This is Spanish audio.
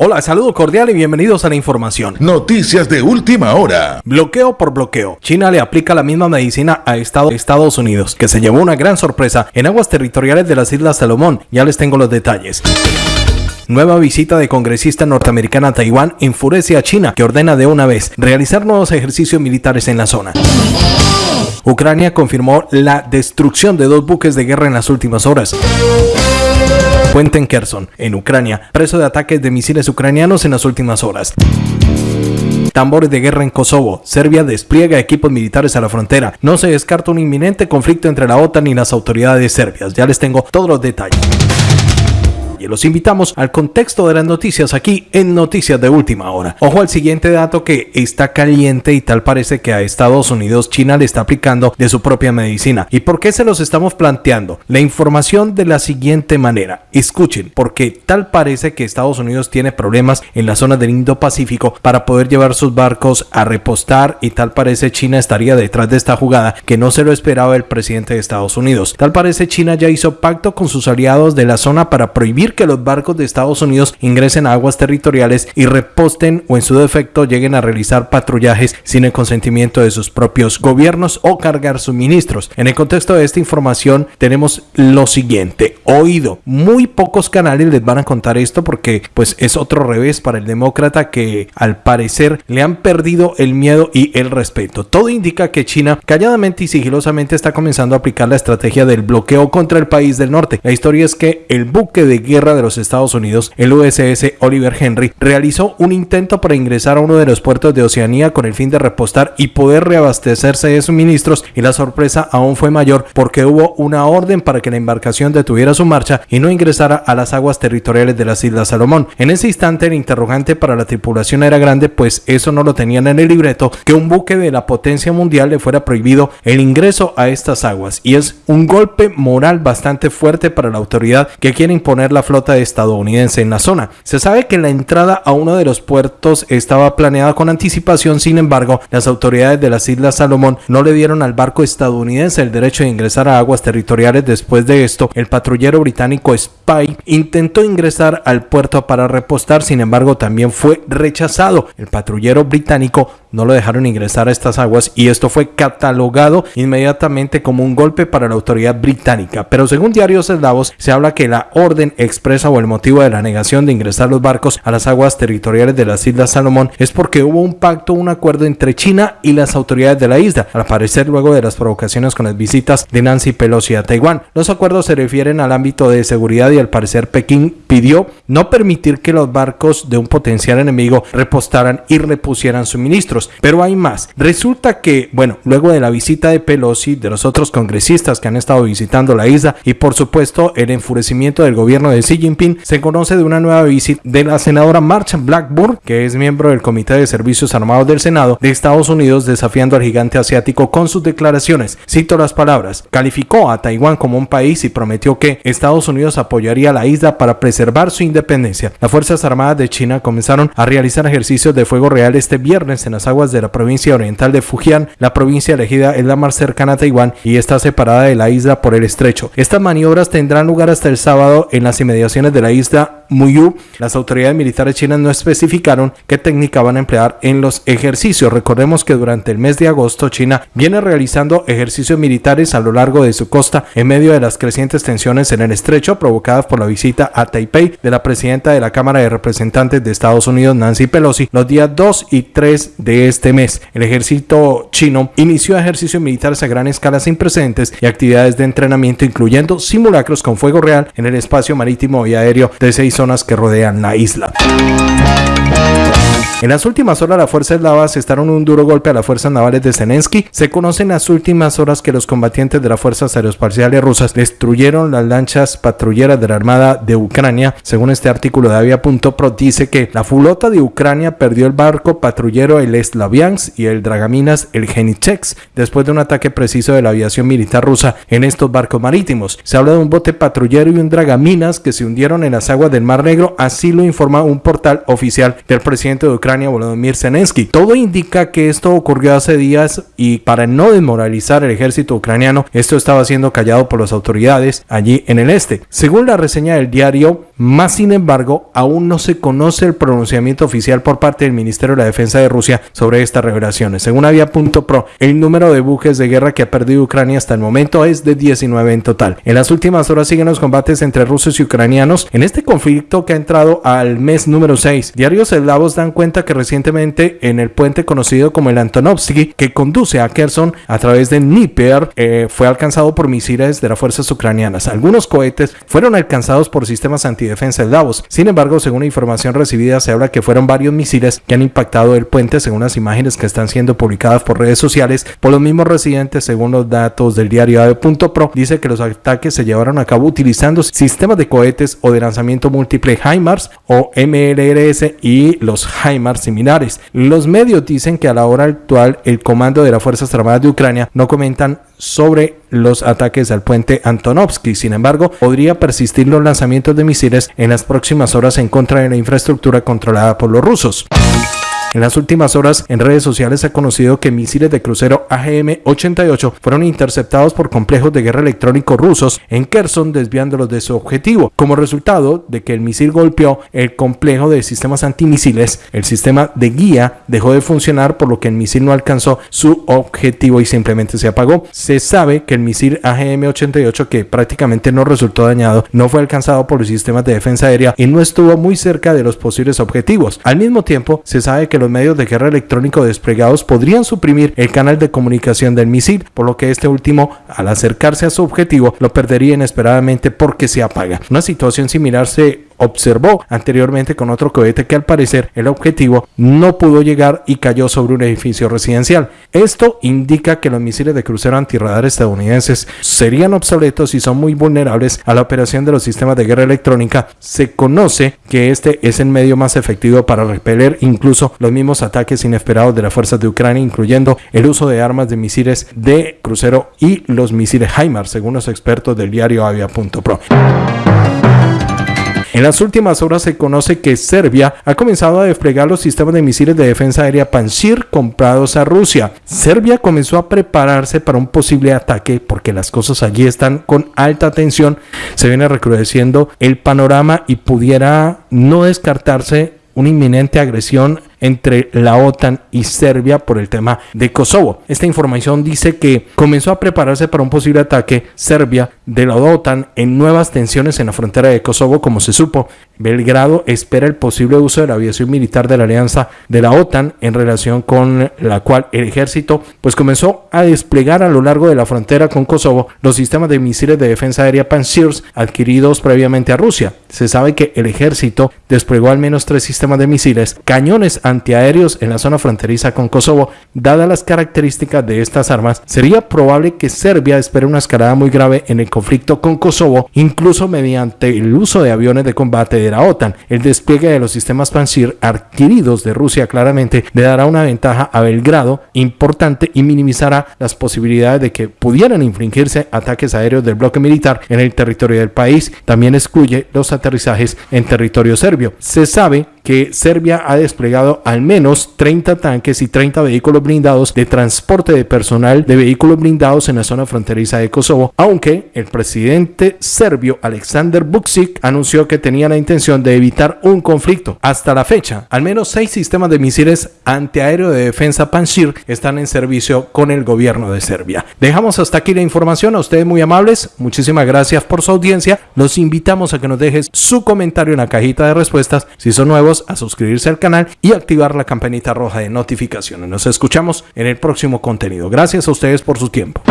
Hola, saludo cordial y bienvenidos a la información. Noticias de última hora. Bloqueo por bloqueo. China le aplica la misma medicina a Estados Unidos, que se llevó una gran sorpresa en aguas territoriales de las Islas Salomón. Ya les tengo los detalles. Nueva visita de congresista norteamericana a Taiwán enfurece a China, que ordena de una vez realizar nuevos ejercicios militares en la zona. Ucrania confirmó la destrucción de dos buques de guerra en las últimas horas. Puente en Kherson, en Ucrania, preso de ataques de misiles ucranianos en las últimas horas. Tambores de guerra en Kosovo. Serbia despliega equipos militares a la frontera. No se descarta un inminente conflicto entre la OTAN y las autoridades serbias. Ya les tengo todos los detalles los invitamos al contexto de las noticias aquí en Noticias de Última Hora. Ojo al siguiente dato que está caliente y tal parece que a Estados Unidos China le está aplicando de su propia medicina. ¿Y por qué se los estamos planteando? La información de la siguiente manera. Escuchen, porque tal parece que Estados Unidos tiene problemas en la zona del Indo-Pacífico para poder llevar sus barcos a repostar y tal parece China estaría detrás de esta jugada que no se lo esperaba el presidente de Estados Unidos. Tal parece China ya hizo pacto con sus aliados de la zona para prohibir que los barcos de Estados Unidos ingresen a aguas territoriales y reposten o en su defecto lleguen a realizar patrullajes sin el consentimiento de sus propios gobiernos o cargar suministros. En el contexto de esta información tenemos lo siguiente, oído, muy pocos canales les van a contar esto porque pues es otro revés para el demócrata que al parecer le han perdido el miedo y el respeto. Todo indica que China calladamente y sigilosamente está comenzando a aplicar la estrategia del bloqueo contra el país del norte. La historia es que el buque de guerra de los Estados Unidos, el USS Oliver Henry realizó un intento para ingresar a uno de los puertos de Oceanía con el fin de repostar y poder reabastecerse de suministros y la sorpresa aún fue mayor porque hubo una orden para que la embarcación detuviera su marcha y no ingresara a las aguas territoriales de las Islas Salomón. En ese instante el interrogante para la tripulación era grande pues eso no lo tenían en el libreto que un buque de la potencia mundial le fuera prohibido el ingreso a estas aguas y es un golpe moral bastante fuerte para la autoridad que quiere imponer la flota estadounidense en la zona. Se sabe que la entrada a uno de los puertos estaba planeada con anticipación, sin embargo, las autoridades de las Islas Salomón no le dieron al barco estadounidense el derecho de ingresar a aguas territoriales. Después de esto, el patrullero británico Spy intentó ingresar al puerto para repostar, sin embargo, también fue rechazado. El patrullero británico no lo dejaron ingresar a estas aguas y esto fue catalogado inmediatamente como un golpe para la autoridad británica. Pero según diarios eslavos, se habla que la orden expresa o el motivo de la negación de ingresar los barcos a las aguas territoriales de las Islas Salomón es porque hubo un pacto, un acuerdo entre China y las autoridades de la isla, al parecer luego de las provocaciones con las visitas de Nancy Pelosi a Taiwán. Los acuerdos se refieren al ámbito de seguridad y al parecer Pekín pidió no permitir que los barcos de un potencial enemigo repostaran y repusieran suministros pero hay más. Resulta que, bueno, luego de la visita de Pelosi, de los otros congresistas que han estado visitando la isla y por supuesto el enfurecimiento del gobierno de Xi Jinping, se conoce de una nueva visita de la senadora Marcha Blackburn, que es miembro del Comité de Servicios Armados del Senado de Estados Unidos, desafiando al gigante asiático con sus declaraciones. Cito las palabras, calificó a Taiwán como un país y prometió que Estados Unidos apoyaría la isla para preservar su independencia. Las Fuerzas Armadas de China comenzaron a realizar ejercicios de fuego real este viernes en las aguas de la provincia oriental de Fujian. La provincia elegida es la más cercana a Taiwán y está separada de la isla por el estrecho. Estas maniobras tendrán lugar hasta el sábado en las inmediaciones de la isla Muyu, las autoridades militares chinas no especificaron qué técnica van a emplear en los ejercicios. Recordemos que durante el mes de agosto China viene realizando ejercicios militares a lo largo de su costa en medio de las crecientes tensiones en el estrecho provocadas por la visita a De la presidenta de la Cámara de Representantes de Estados Unidos Nancy Pelosi los días 2 y 3 de este mes. El ejército chino inició ejercicios militares a gran escala sin precedentes y actividades de entrenamiento incluyendo simulacros con fuego real en el espacio marítimo y aéreo de seis zonas que rodean la isla. En las últimas horas, las fuerzas eslavas estaron un duro golpe a las fuerzas navales de Zelensky. Se conoce en las últimas horas que los combatientes de las fuerzas aeroespaciales rusas destruyeron las lanchas patrulleras de la Armada de Ucrania. Según este artículo de Avia.pro, dice que la flota de Ucrania perdió el barco patrullero el Slaviansk y el Dragaminas el Genichex después de un ataque preciso de la aviación militar rusa en estos barcos marítimos. Se habla de un bote patrullero y un Dragaminas que se hundieron en las aguas del Mar Negro, así lo informa un portal oficial del presidente de Ucrania, Volodymyr Zelensky. Todo indica que esto ocurrió hace días y para no desmoralizar el ejército ucraniano, esto estaba siendo callado por las autoridades allí en el este. Según la reseña del diario, más sin embargo, aún no se conoce el pronunciamiento oficial por parte del Ministerio de la Defensa de Rusia sobre estas revelaciones. Según Avia.pro, el número de buques de guerra que ha perdido Ucrania hasta el momento es de 19 en total. En las últimas horas siguen los combates entre rusos y ucranianos en este conflicto que ha entrado al mes número 6. Diarios eslavos dan cuenta que recientemente en el puente conocido como el Antonovsky, que conduce a Kherson a través de Dnieper, eh, fue alcanzado por misiles de las fuerzas ucranianas. Algunos cohetes fueron alcanzados por sistemas antidefensa eslavos. Sin embargo, según información recibida, se habla que fueron varios misiles que han impactado el puente, según las imágenes que están siendo publicadas por redes sociales por los mismos residentes, según los datos del diario AVE.pro, dice que los ataques se llevaron a cabo utilizando sistemas de cohetes o de lanzamiento múltiple HIMARS o MLRS y los HIMARS similares. Los medios dicen que a la hora actual el comando de las Fuerzas Armadas de Ucrania no comentan sobre los ataques al puente Antonovsky. Sin embargo, podría persistir los lanzamientos de misiles en las próximas horas en contra de la infraestructura controlada por los rusos. En las últimas horas, en redes sociales se ha conocido que misiles de crucero AGM-88 fueron interceptados por complejos de guerra electrónico rusos en Kherson, desviándolos de su objetivo. Como resultado de que el misil golpeó el complejo de sistemas antimisiles, el sistema de guía dejó de funcionar, por lo que el misil no alcanzó su objetivo y simplemente se apagó. Se sabe que el misil AGM-88, que prácticamente no resultó dañado, no fue alcanzado por los sistemas de defensa aérea y no estuvo muy cerca de los posibles objetivos. Al mismo tiempo, se sabe que los medios de guerra electrónico desplegados podrían suprimir el canal de comunicación del misil, por lo que este último, al acercarse a su objetivo, lo perdería inesperadamente porque se apaga. Una situación similar se observó anteriormente con otro cohete que al parecer el objetivo no pudo llegar y cayó sobre un edificio residencial. Esto indica que los misiles de crucero antirradar estadounidenses serían obsoletos y son muy vulnerables a la operación de los sistemas de guerra electrónica. Se conoce que este es el medio más efectivo para repeler incluso los mismos ataques inesperados de las fuerzas de Ucrania, incluyendo el uso de armas de misiles de crucero y los misiles HIMARS, según los expertos del diario Avia.pro. En las últimas horas se conoce que Serbia ha comenzado a desplegar los sistemas de misiles de defensa aérea Pantsir comprados a Rusia. Serbia comenzó a prepararse para un posible ataque porque las cosas allí están con alta tensión. Se viene recrudeciendo el panorama y pudiera no descartarse una inminente agresión entre la OTAN y Serbia por el tema de Kosovo. Esta información dice que comenzó a prepararse para un posible ataque Serbia de la OTAN en nuevas tensiones en la frontera de Kosovo, como se supo. Belgrado espera el posible uso de la aviación militar de la alianza de la OTAN en relación con la cual el ejército pues comenzó a desplegar a lo largo de la frontera con Kosovo los sistemas de misiles de defensa aérea Pansirs adquiridos previamente a Rusia. Se sabe que el ejército desplegó al menos tres sistemas de misiles, cañones antiaéreos en la zona fronteriza con Kosovo. Dadas las características de estas armas, sería probable que Serbia espere una escalada muy grave en el conflicto con Kosovo, incluso mediante el uso de aviones de combate de la OTAN. El despliegue de los sistemas Pansir adquiridos de Rusia claramente le dará una ventaja a Belgrado importante y minimizará las posibilidades de que pudieran infringirse ataques aéreos del bloque militar en el territorio del país. También excluye los aterrizajes en territorio serbio. Se sabe que Serbia ha desplegado al menos 30 tanques y 30 vehículos blindados de transporte de personal de vehículos blindados en la zona fronteriza de Kosovo, aunque el presidente serbio Aleksandar Vučić anunció que tenía la intención de evitar un conflicto. Hasta la fecha, al menos seis sistemas de misiles antiaéreo de defensa Panshir están en servicio con el gobierno de Serbia. Dejamos hasta aquí la información, a ustedes muy amables, muchísimas gracias por su audiencia, los invitamos a que nos dejes su comentario en la cajita de respuestas si son nuevos a suscribirse al canal y activar la campanita roja de notificaciones. Nos escuchamos en el próximo contenido. Gracias a ustedes por su tiempo.